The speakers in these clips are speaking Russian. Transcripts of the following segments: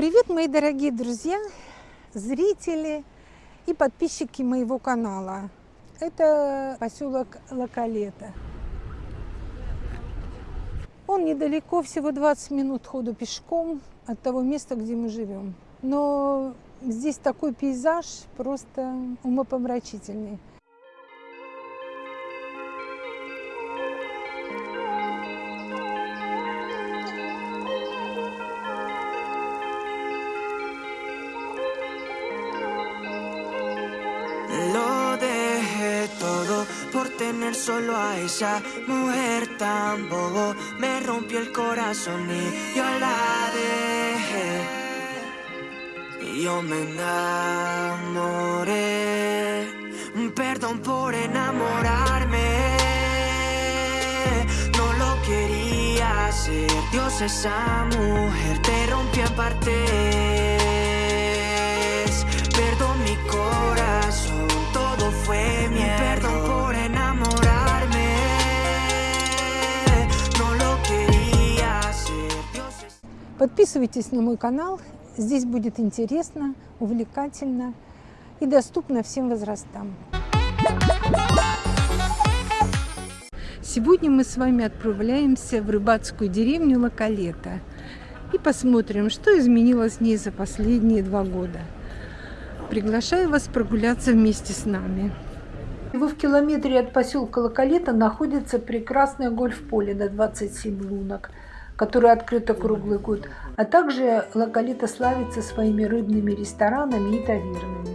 Привет, мои дорогие друзья, зрители и подписчики моего канала. Это поселок Лакалета. Он недалеко, всего 20 минут ходу пешком от того места, где мы живем. Но здесь такой пейзаж просто умопомрачительный. Solo a esa mujer tan bobo me rompió el corazón y yo la dejé. Y yo me enamoré. Perdón por enamorarme. No lo quería hacer. Dios, esa mujer te rompió en partes. Perdón mi corazón, todo fue miedo. Perdón Подписывайтесь на мой канал, здесь будет интересно, увлекательно и доступно всем возрастам. Сегодня мы с вами отправляемся в рыбацкую деревню Лакалета и посмотрим, что изменилось в ней за последние два года. Приглашаю вас прогуляться вместе с нами. В километре от поселка Лакалета находится прекрасное гольф-поле на 27 лунок – которое открыто круглый год, а также Лакалита славится своими рыбными ресторанами и тавернами.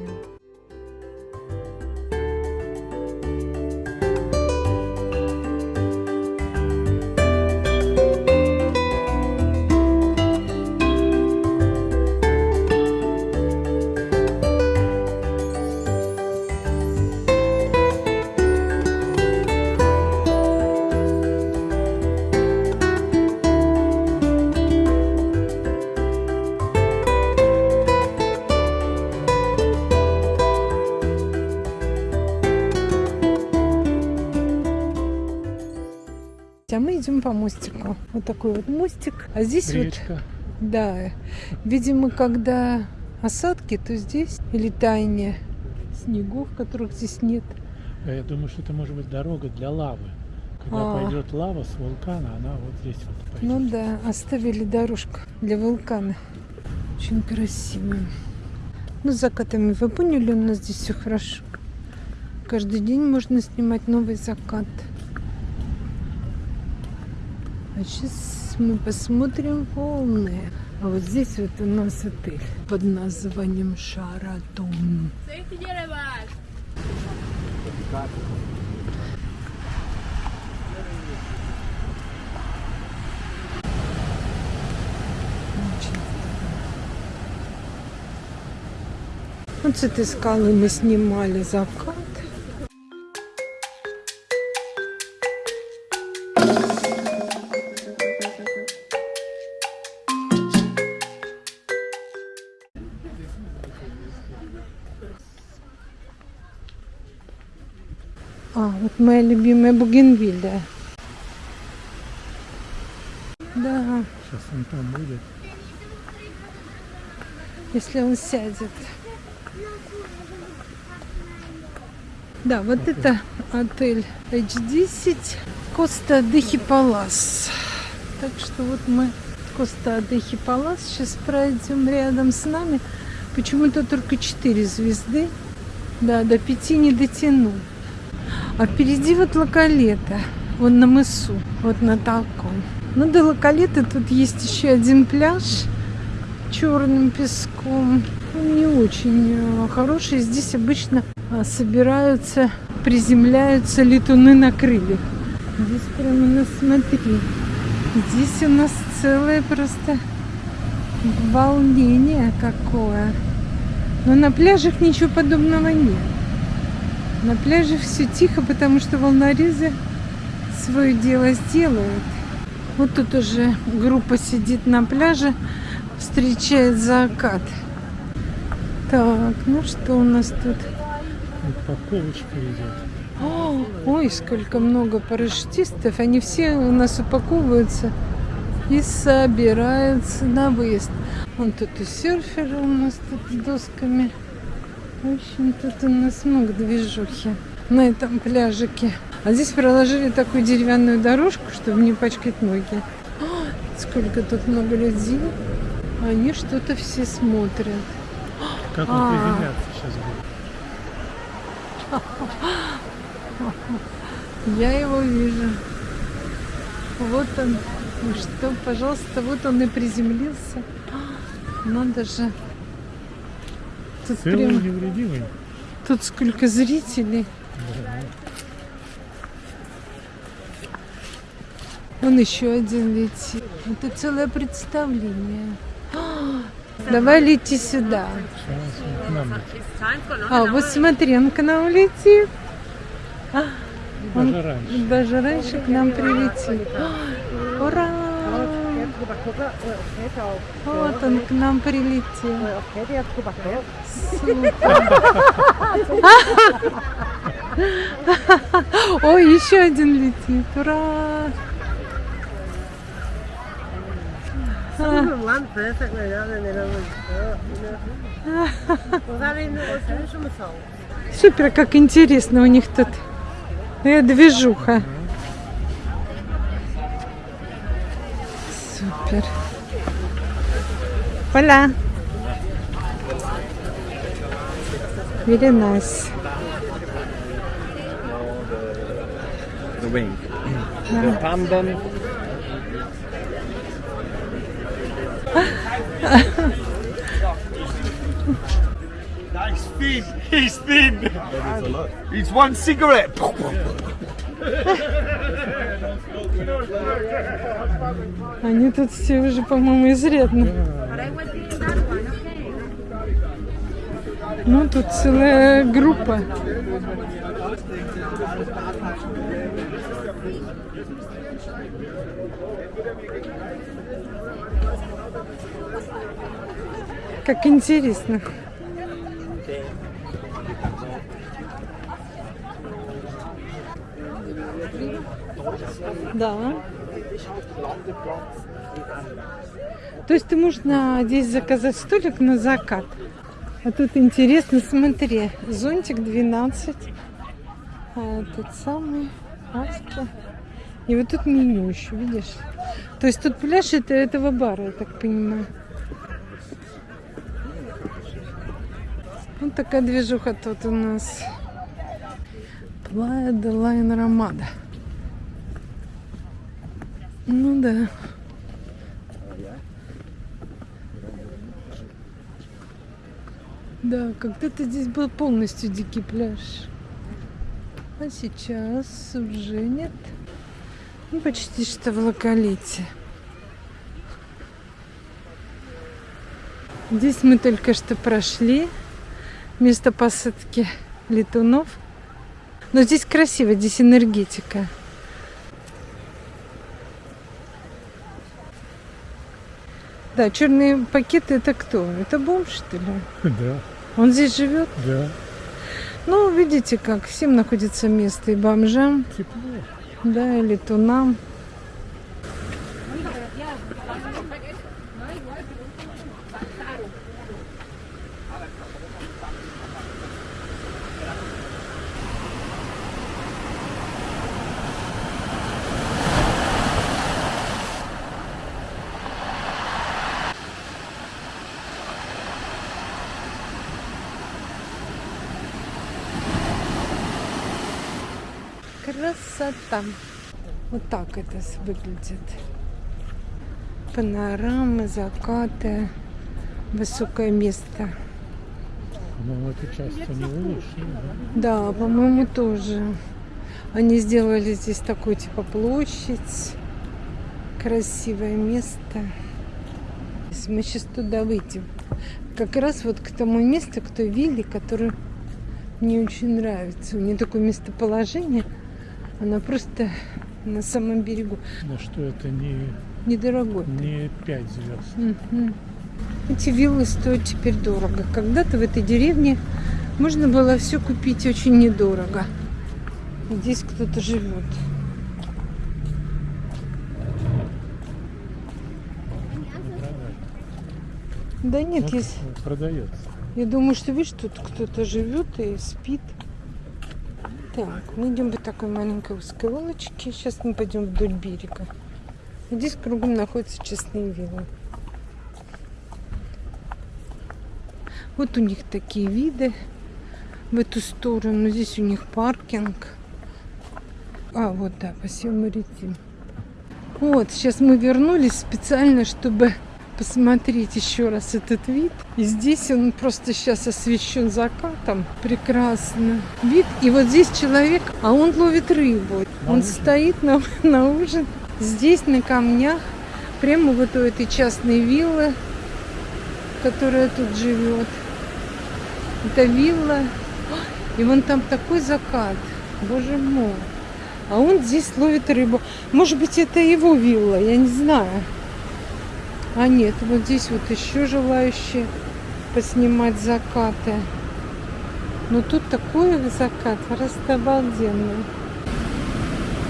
По мостику. Вот такой вот мостик. А здесь Речка. вот... Да. Видимо, когда осадки, то здесь или таяние снегов, которых здесь нет. А я думаю, что это может быть дорога для лавы. Когда а. пойдет лава с вулкана, она вот здесь вот пойдет. Ну да, оставили дорожку для вулкана. Очень красиво. Ну, с закатами вы поняли, у нас здесь все хорошо. Каждый день можно снимать новый закат. А сейчас мы посмотрим волны. А вот здесь вот у нас отель под названием Шаратон. Вот с этой скалы мы снимали закат. А, вот моя любимая бугенвилля. Да. Сейчас он там будет. Если он сядет. Да, вот okay. это отель H10 Коста Дехи Палас. Так что вот мы Коста Дехи Палас. Сейчас пройдем рядом с нами. Почему-то только 4 звезды. Да, до 5 не дотяну. А впереди вот Лакалета, вон на мысу, вот на таком. Ну, до Лакалеты тут есть еще один пляж черным песком. Он не очень э, хороший. Здесь обычно а, собираются, приземляются летуны на крыльях. Здесь прямо, ну смотри, здесь у нас целое просто волнение какое. Но на пляжах ничего подобного нет. На пляже все тихо, потому что волнорезы свое дело сделают. Вот тут уже группа сидит на пляже, встречает закат. Так, ну что у нас тут? Упаковочка идет. О, ой, сколько много парашютистов. Они все у нас упаковываются и собираются на выезд. Вон тут и серферы у нас тут с досками. В общем, тут у нас много движухи на этом пляжике. А здесь проложили такую деревянную дорожку, чтобы не пачкать ноги. О, сколько тут много людей. Они что-то все смотрят. Как он А. приземляться сейчас будет? Я его вижу. Вот он. Ну что, пожалуйста, вот он и приземлился. Надо же. Тут Целый прям, невредимый. тут сколько зрителей. Вон еще один летит. Это целое представление. А, Давай лети сюда. Он. А, вот смотри, он к нам летит. Он Даже раньше. даже раньше к нам прилетит. А, Ура! Вот он к нам прилетел. Ой, еще один летит. Ура! Супер, как интересно у них тут. Э, движуха. ver. Hola. Really nice. The wing. Yeah. The pandan. Nice thin. He's thin. He's one cigarette. Они тут все уже, по-моему, изрядно. Ну, тут целая группа. Как интересно. Да. То есть ты можешь на, здесь заказать столик на закат. А тут интересно, смотри, зонтик 12. А этот самый маска. И вот тут меню еще, видишь? То есть тут пляж это этого бара, я так понимаю. Вот такая движуха тут у нас. Playa de la Enramada. Ну да. Да, когда-то здесь был полностью дикий пляж. А сейчас уже нет. Ну, почти что в Ла Калете. Здесь мы только что прошли место посадки летунов. Но здесь красиво, здесь энергетика. Да, черные пакеты это кто? Это бомж, что ли? Да, Он здесь живет? да. Ну, видите, как всем находится место и бомжам, Тепло. да, и летунам. Красота. Вот так это выглядит. Панорамы, закаты, высокое место. Ну, эту часть они улучшили, да? Да, по-моему, тоже. Они сделали здесь такую типа площадь. Красивое место. Если Мы сейчас туда выйдем. Как раз вот к тому месту, к той вилле, которая мне очень нравится. У нее такое местоположение. Она просто на самом берегу. Но что это не... Недорогой. Не 5 звезд. Угу. Эти виллы стоят теперь дорого. Когда-то в этой деревне можно было все купить очень недорого. Здесь кто-то живет. Да нет, есть. Продается. Я думаю, что видишь, тут кто-то живет и спит. Так, мы идем по такой маленькой узкой улочке. Сейчас мы пойдем вдоль берега. Здесь кругом находятся частные виллы. Вот у них такие виды в эту сторону. Здесь у них паркинг. А, вот, да, посел Маритим. Вот, сейчас мы вернулись специально, чтобы посмотреть еще раз этот вид. И здесь он просто сейчас освещен закатом. Прекрасно. Вид. И вот здесь человек, а он ловит рыбу. На он ужин? стоит на, на ужин. Здесь на камнях, прямо вот у этой частной виллы, которая тут живет. Это вилла. И вон там такой закат. Боже мой. А он здесь ловит рыбу. Может быть, это его вилла, я не знаю. А нет, вот здесь вот еще желающие поснимать закаты. Но тут такой закат, просто обалденный.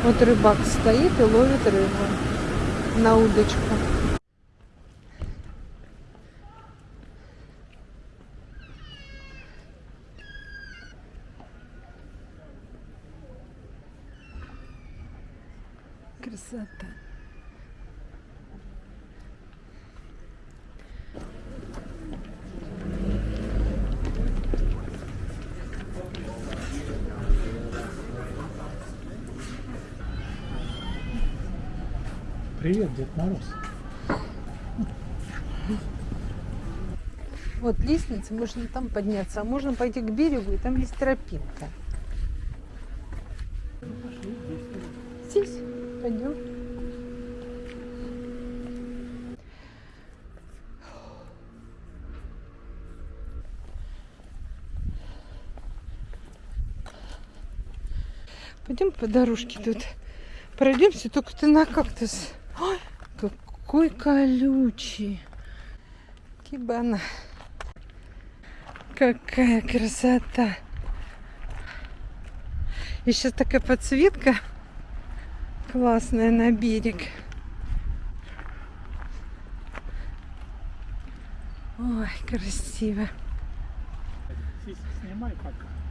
Вот рыбак стоит и ловит рыбу на удочку. Красота. Привет, Дед Мороз. Вот лестница, можно там подняться, а можно пойти к берегу, и там есть тропинка. Здесь пойдем. Пойдем по дорожке тут. Пройдемся, только ты на кактус. Ой, какой колючий. Кибана. Какая красота. И сейчас такая подсветка классная на берег. Ой, красиво. Снимай пока.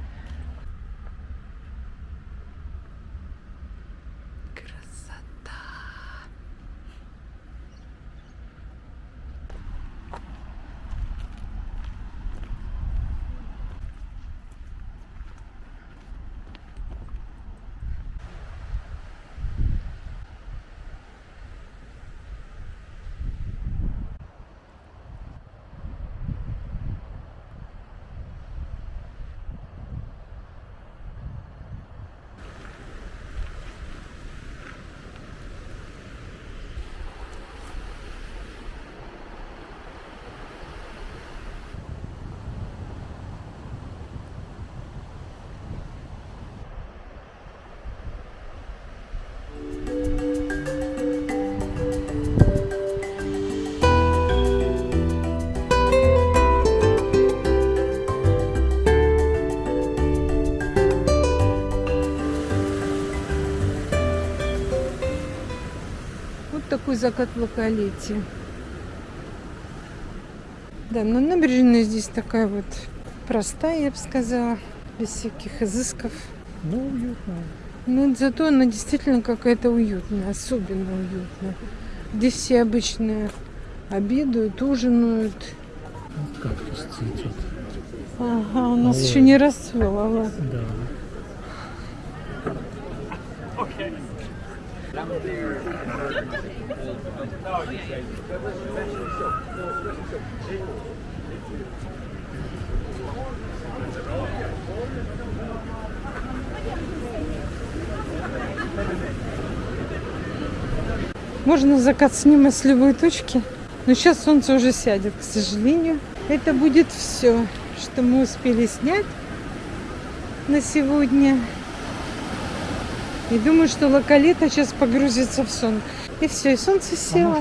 Такой закат в локалете. Да, но набережная здесь такая вот простая, я бы сказала, без всяких изысков. Ну, уютно. Но зато она действительно какая-то уютная, особенно уютная. Здесь все обычно обедают, ужинают. Вот кактус цветет. Ага, у нас Ой. еще не расцвел, а ладно. Да. Можно закат снимать с любой точки. Но сейчас солнце уже сядет, к сожалению. Это будет все, что мы успели снять на сегодня. И думаю, что локалета сейчас погрузится в сон. И все, и солнце А село.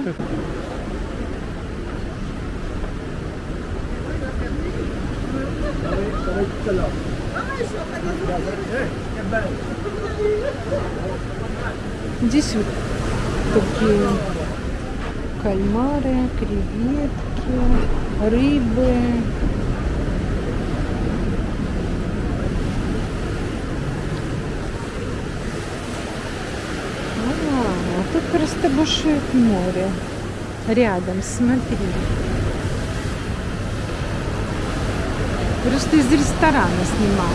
Здесь вот такие кальмары, креветки, рыбы. А, а тут просто бушует море. Рядом, смотри. Просто из ресторана снимал.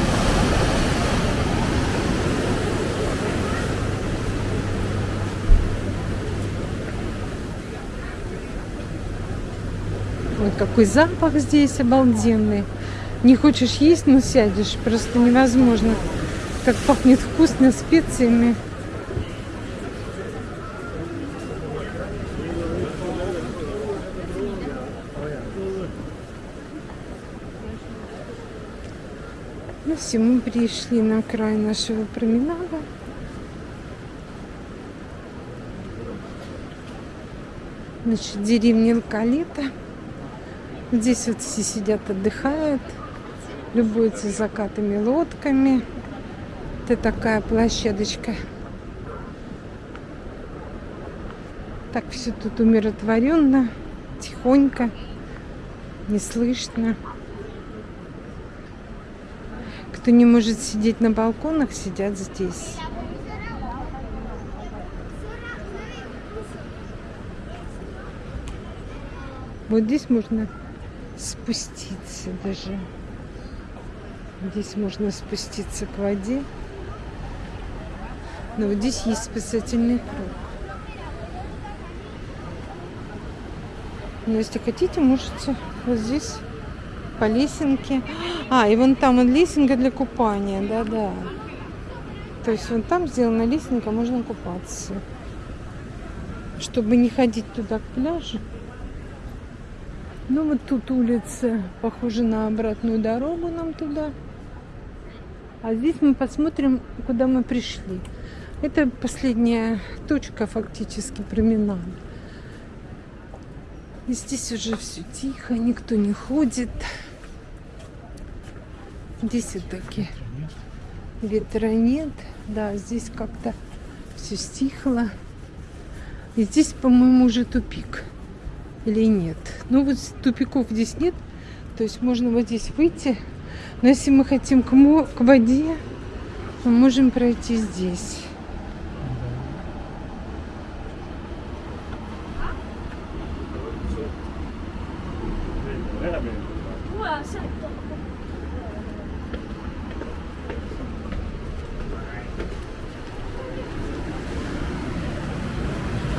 Ой, какой запах здесь обалденный. Не хочешь есть, но сядешь. Просто невозможно. Как пахнет вкусно специями. Все, мы пришли на край нашего променада. Значит, деревня Алкалита. Здесь вот все сидят, отдыхают, любуются закатами лодками. Это такая площадочка. Так все тут умиротворенно, тихонько, не слышно. Кто не может сидеть на балконах, сидят здесь. Вот здесь можно спуститься даже. Здесь можно спуститься к воде. Но вот здесь есть спасательный круг. Но если хотите, можете вот здесь по лесенке. А, и вон там вот лесенка для купания, да-да. То есть вон там сделана лесенка, можно купаться. Чтобы не ходить туда к пляжу. Ну вот тут улица похожа на обратную дорогу нам туда. А здесь мы посмотрим, куда мы пришли. Это последняя точка фактически променада. И здесь уже все тихо, никто не ходит. Здесь вот такие ветра нет. Да, здесь как-то все стихло. И здесь, по-моему, уже тупик. Или нет. Ну вот тупиков здесь нет. То есть можно вот здесь выйти. Но если мы хотим к, к воде, мы можем пройти здесь.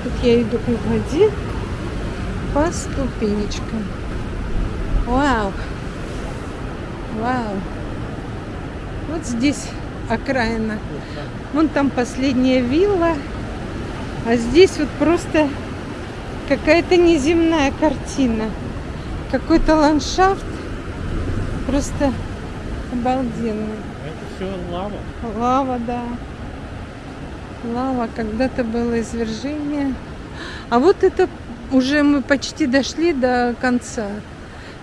Тут я иду к воде по ступенечкам. Вау! Вау! Вот здесь окраина. Вон там последняя вилла. А здесь вот просто какая-то неземная картина. Какой-то ландшафт. Просто обалденный. Это все лава. Лава, да. Лава. Когда-то было извержение. А вот это уже мы почти дошли до конца.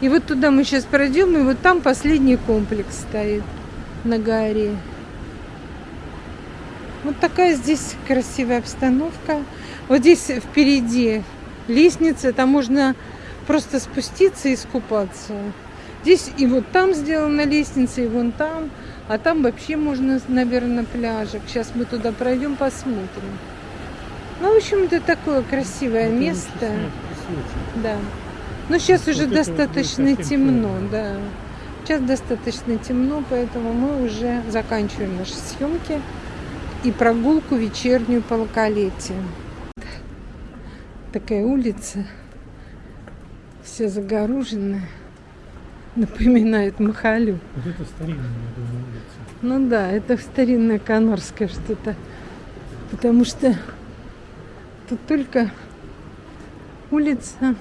И вот туда мы сейчас пройдем, и вот там последний комплекс стоит на горе. Вот такая здесь красивая обстановка. Вот здесь впереди лестница, там можно просто спуститься и искупаться. Здесь и вот там сделана лестница, и вон там. А там вообще можно, наверное, пляжик. Сейчас мы туда пройдем, посмотрим. Ну, в общем, это такое красивое Это место. и свечи. Да. Но сейчас Вот уже вот достаточно совсем темно, темно. да. Сейчас достаточно темно, поэтому мы уже заканчиваем наши съемки и прогулку вечернюю по локалете. Такая улица, вся загороженная, напоминает Махалю. Вот это старинная, я думаю, улица. Ну да, это старинное канарское что-то. Потому что тут только улица.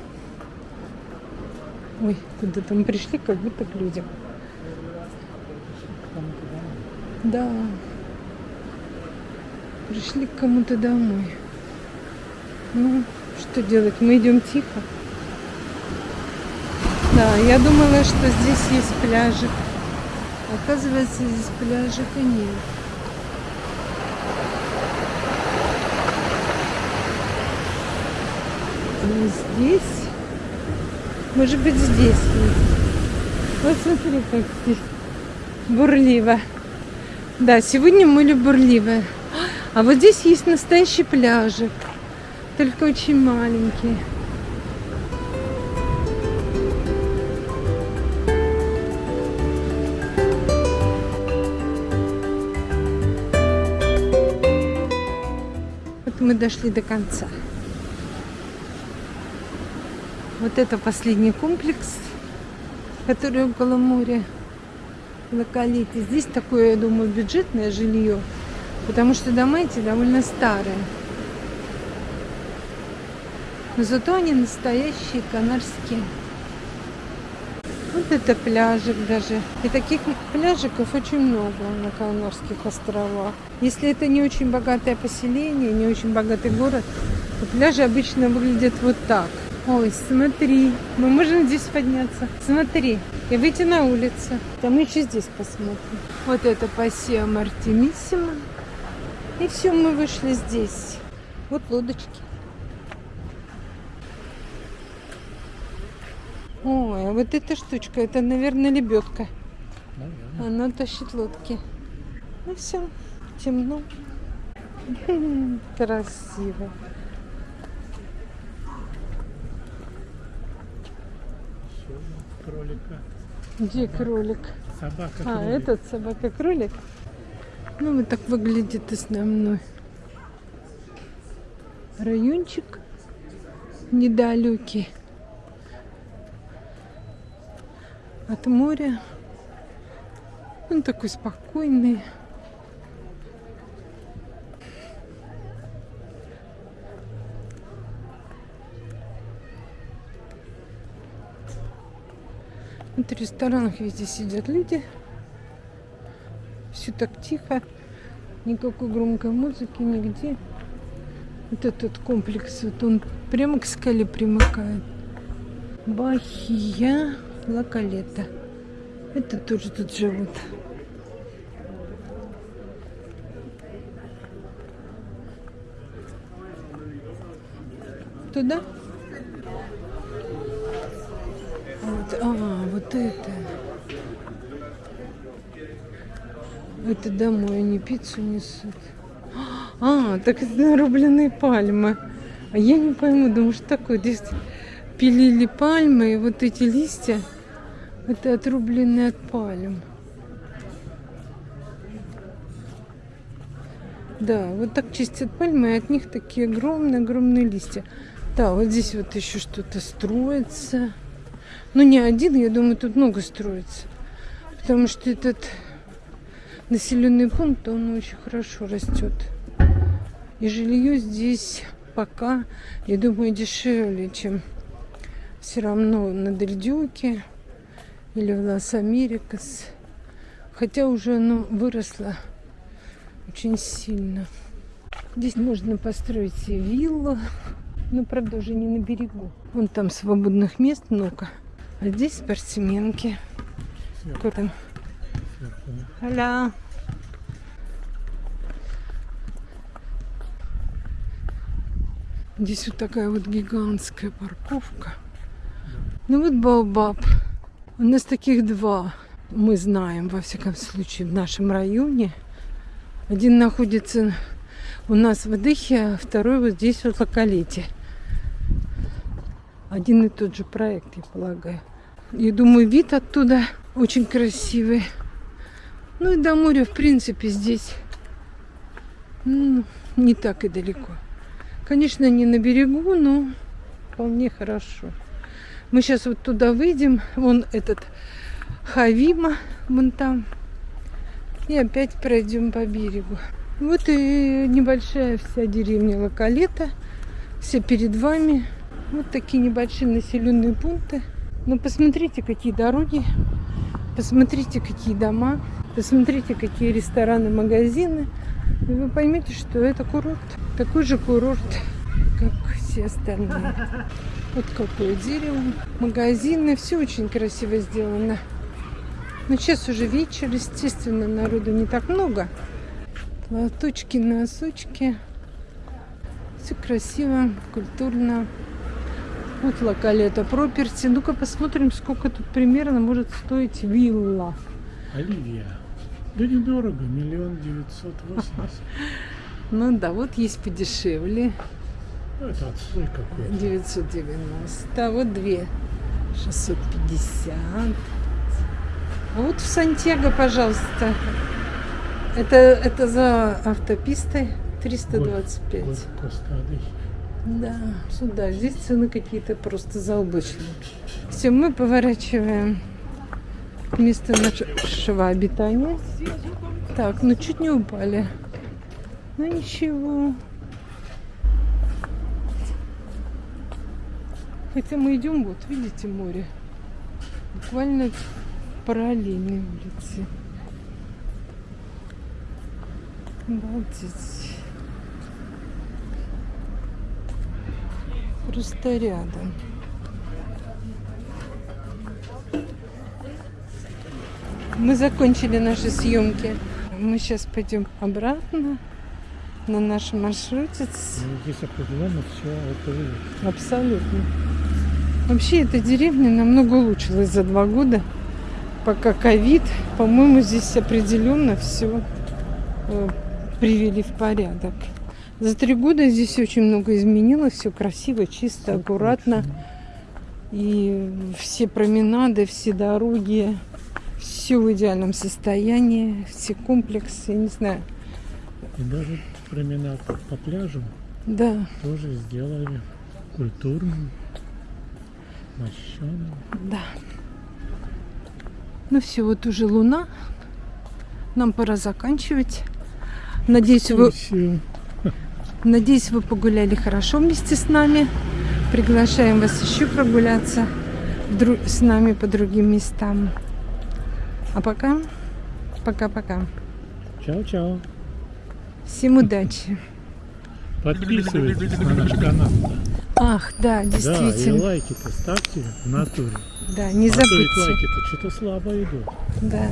Ой, куда-то мы пришли, как будто к людям. Да. Пришли к кому-то домой. Ну, что делать? Мы идем тихо. Да, я думала, что здесь есть пляжик. Оказывается, здесь пляжика нет. А здесь Может быть, здесь. Вот смотри, как здесь бурливо. Да, сегодня море бурливое. А вот здесь есть настоящий пляжик. Только очень маленький. Вот мы дошли до конца. Вот это последний комплекс, который около моря. Локалите. Здесь такое, я думаю, бюджетное жилье, потому что дома эти довольно старые. Но зато они настоящие, канарские. Вот это пляжик даже. И таких пляжиков очень много на Канарских островах. Если это не очень богатое поселение, не очень богатый город, то пляжи обычно выглядят вот так. Ой, смотри, мы можем здесь подняться. Смотри, и выйти на улицу. Да мы еще здесь посмотрим. Вот это Пассио Мартимиссимо. И все, мы вышли здесь. Вот лодочки. Ой, а вот эта штучка, это, наверное, лебедка. Наверное. Она тащит лодки. Ну все, темно. Красиво. Еще кролика. Где кролик? Собака А, кролик. этот собака-кролик. Ну, вот так выглядит основной райончик недалекий от моря. Он такой спокойный. В ресторанах везде сидят люди. Все так тихо. Никакой громкой музыки нигде. Вот этот комплекс, вот он прямо к скале примыкает. Бахия Лакалета. Это тоже тут живут. Туда? Вот, а, вот это. Это домой они пиццу несут. А, так это нарубленные пальмы. А я не пойму, думаю, что такое. Здесь пилили пальмы, и вот эти листья, это отрубленные от пальм. Да, вот так чистят пальмы, и от них такие огромные-огромные листья. Да, вот здесь вот еще что-то строится. Ну, не один, я думаю, тут много строится. Потому что этот населенный пункт, он очень хорошо растет. И жилье здесь пока, я думаю, дешевле, чем все равно на Дельдюке или в Лас-Америкас. Хотя уже оно выросло очень сильно. Здесь можно построить себе виллу, но, правда, уже не на берегу. Вон там свободных мест много. А здесь спортсменки. Да. Аля. Здесь вот такая вот гигантская парковка. Ну вот Баобаб. У нас таких два. Мы знаем, во всяком случае, в нашем районе. Один находится у нас в Адыхе, а второй вот здесь, вот в Локалете. Один и тот же проект, я полагаю. Я думаю, вид оттуда очень красивый. Ну и до моря, в принципе, здесь ну, не так и далеко. Конечно, не на берегу, но вполне хорошо. Мы сейчас вот туда выйдем. Вон этот Хавима, вон там. И опять пройдем по берегу. Вот и небольшая вся деревня Локалета. Все перед вами. Вот такие небольшие населенные пункты. Но посмотрите, какие дороги. Посмотрите, какие дома. Посмотрите, какие рестораны, магазины. И вы поймете, что это курорт. Такой же курорт, как все остальные. Вот какое дерево. Магазины. Все очень красиво сделано. Но сейчас уже вечер, естественно, народу не так много. Платочки, носочки. Все красиво, культурно. Вот локалета проперти. Ну-ка посмотрим, сколько тут примерно может стоить вилла. Оливия. Да недорого, миллион девятьсот восемьдесят. Ну да, вот есть подешевле. Ну, это отстой какой-то. 990. Вот две. 650. А вот в Сантьяго, пожалуйста. Это, это за автопистой 325. Вот Коста-Адыхи. Да, сюда. Здесь цены какие-то просто заоблачные. Все, мы поворачиваем к месту нашего обитания. Так, ну чуть не упали. Ну ничего. Хотя мы идем, вот, видите, море. Буквально параллельной улице. Обалдеть. Просто рядом. Мы закончили наши съемки. Мы сейчас пойдем обратно на нашем маршруте. Ну, здесь определенно все это выглядит. Абсолютно. Вообще эта деревня намного улучшилась за два года. Пока ковид, по-моему, здесь определенно все привели в порядок. За три года здесь очень много изменилось, все красиво, чисто, аккуратно. И все променады, все дороги, все в идеальном состоянии, все комплексы, не знаю. И даже променад по пляжу Да, тоже сделали культурным, мощеным. да. Ну все, вот уже луна. Нам пора заканчивать. Надеюсь, вы. Надеюсь, вы погуляли хорошо вместе с нами. Приглашаем вас еще прогуляться с нами по другим местам. А пока, пока-пока. Чао-чао. Всем удачи. Подписывайтесь на наш канал. Ах, да, Да, и действительно. лайки-то ставьте в натуре. Да, не А забудьте. лайки-то что-то слабо идут. Да.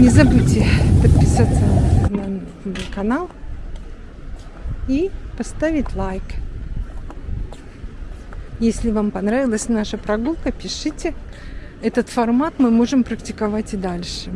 Не забудьте подписаться на канал и поставить лайк. Если вам понравилась наша прогулка, пишите. Этот формат мы можем практиковать и дальше.